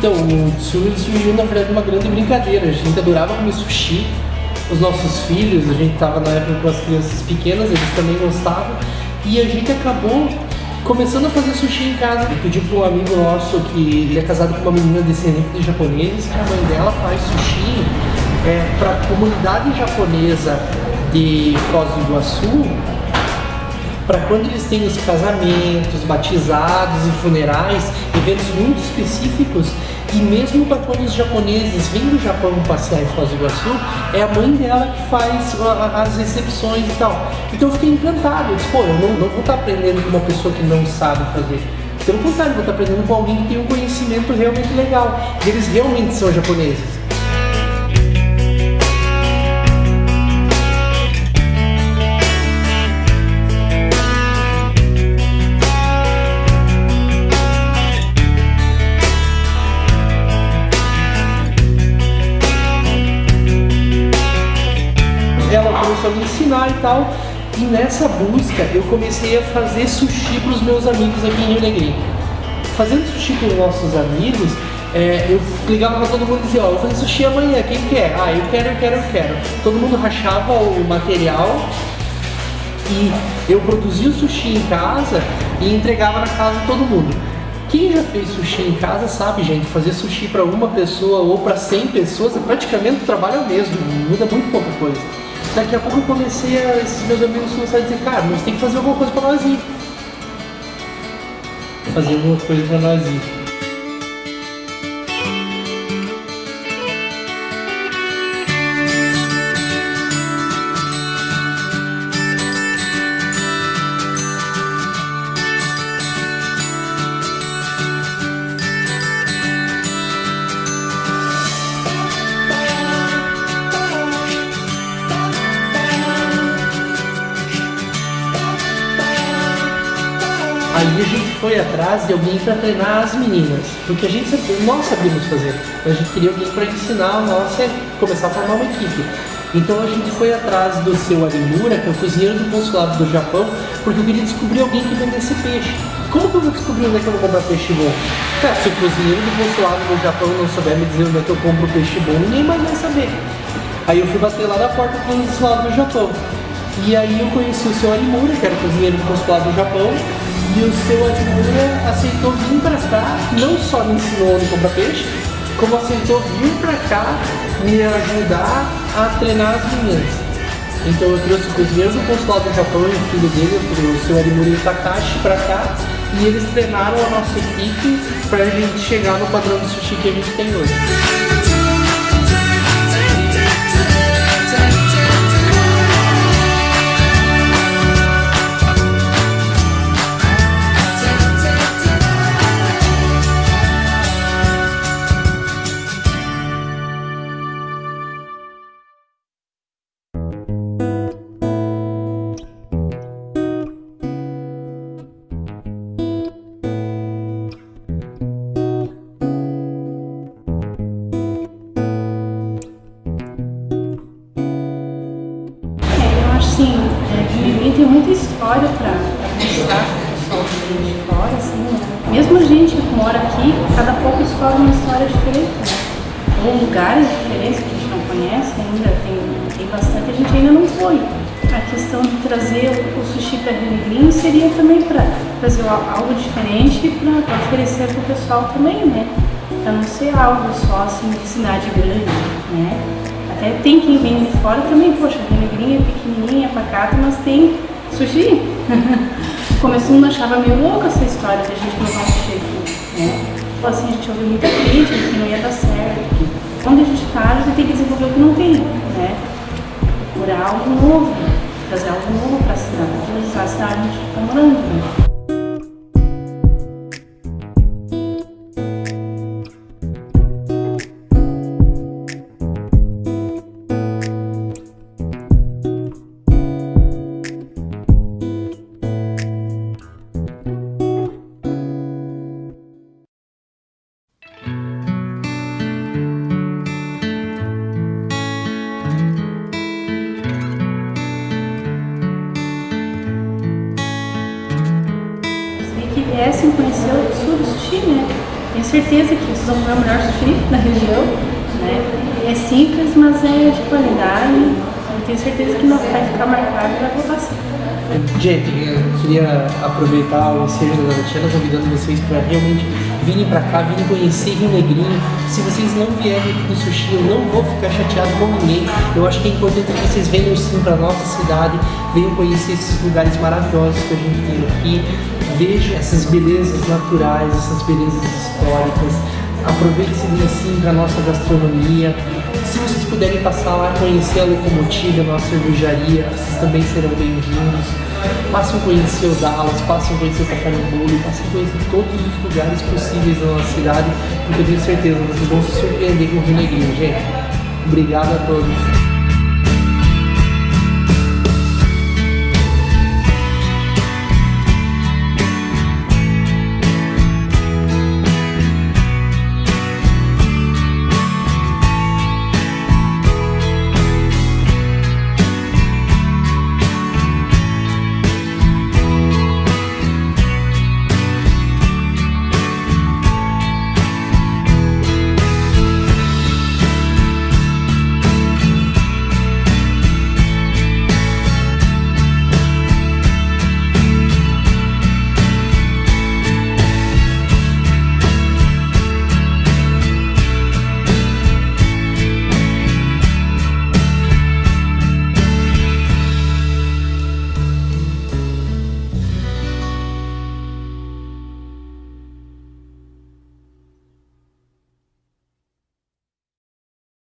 Então, o Tsuru surgiu na verdade uma grande brincadeira. A gente adorava comer sushi. Os nossos filhos, a gente tava na época com as crianças pequenas, eles também gostavam. E a gente acabou começando a fazer sushi em casa. Eu pedi para um amigo nosso que ele é casado com uma menina descendente de japoneses, que a mãe dela faz sushi é, para a comunidade japonesa de Foz do Iguaçu para quando eles têm os casamentos, batizados e funerais, eventos muito específicos, e mesmo para quando os japoneses vêm do Japão passear em Foz do Iguaçu, é a mãe dela que faz as recepções e tal. Então eu fiquei encantado, eu disse, pô, eu não, não vou estar tá aprendendo com uma pessoa que não sabe fazer. Pelo contrário, vou estar tá aprendendo com alguém que tem um conhecimento realmente legal. Eles realmente são japoneses. Começou a me ensinar e tal. E nessa busca eu comecei a fazer sushi para os meus amigos aqui em Rio Negrinho. Fazendo sushi com os nossos amigos, é, eu ligava para todo mundo e dizia, ó, oh, vou fazer sushi amanhã, quem quer? Ah, eu quero, eu quero, eu quero. Todo mundo rachava o material e eu produzia o sushi em casa e entregava na casa de todo mundo. Quem já fez sushi em casa sabe, gente, fazer sushi para uma pessoa ou para 100 pessoas é praticamente o trabalho mesmo, muda muito pouca coisa. Daqui a pouco eu comecei a. Esses meus amigos começaram a dizer, cara, nós tem que fazer alguma coisa pra nós ir. Fazer alguma coisa pra nós ir. Foi atrás de alguém para treinar as meninas, porque a gente nós sabíamos fazer, mas a gente queria alguém para ensinar a começar a formar uma equipe. Então a gente foi atrás do seu Arimura, que é o cozinheiro do consulado do Japão, porque eu queria descobrir alguém que vendesse peixe. Como que eu vou descobrir onde é que eu vou comprar peixe bom? Cara, se o cozinheiro do consulado do Japão não souber me dizer onde é que eu compro peixe bom, ninguém mais vai saber. Aí eu fui bater lá na porta do consulado do Japão. E aí eu conheci o seu Arimura, que era o cozinheiro do consulado do Japão, e o seu Admura aceitou vir para cá, não só me ensinou a comprar peixe, como aceitou vir para cá me ajudar a treinar as meninas. Então eu trouxe o cozinheiro do consulado do Japão e o filho dele, o seu Arimuri Takashi, para cá e eles treinaram a nossa equipe para a gente chegar no padrão de sushi que a gente tem hoje. Tem muita história para mostrar para o pessoal de fora, assim, né? Mesmo a gente que mora aqui, cada pouco descobre uma história diferente, né? Ou lugares diferentes que a gente não conhece ainda, tem, tem bastante, a gente ainda não foi. A questão de trazer o, sushi para Rio seria também para fazer algo diferente para oferecer para o pessoal também, né? Para não ser algo só assim de cidade grande, né? Até tem quem vem de fora também, poxa, Rio Negrinho é pequenininha, é pacata, mas tem sushi. Começou mundo achava meio louca essa história da gente não sushi aqui, né? Tipo assim, a gente ouviu muita crítica que não ia dar certo. Onde a gente está, a gente tem que desenvolver o que não tem, né? Procurar algo novo, trazer algo novo para a cidade, a cidade onde a gente está morando, Tenho certeza que vocês vão comer o melhor sushi da região, né? É simples, mas é de qualidade. Tenho certeza que não vai ficar marcado e vai. Gente, eu queria aproveitar o ensejo da Tatiana convidando vocês para realmente virem para cá, virem conhecer Rio Negrinho. Se vocês não vierem aqui no sushi, eu não vou ficar chateado com ninguém. Eu acho que é importante que vocês venham sim para nossa cidade, venham conhecer esses lugares maravilhosos que a gente tem aqui, vejam essas belezas naturais, essas belezas históricas. Aproveite-se assim para nossa gastronomia. Se vocês puderem passar lá conhecer a locomotiva, a nossa cervejaria, vocês também serão bem-vindos. Passem a conhecer o Dallas, passem a conhecer o Café no Bolo, passem a conhecer todos os lugares possíveis da nossa cidade, porque eu tenho certeza, vocês vão se surpreender com o Rio Negrinho, gente. Obrigado a todos.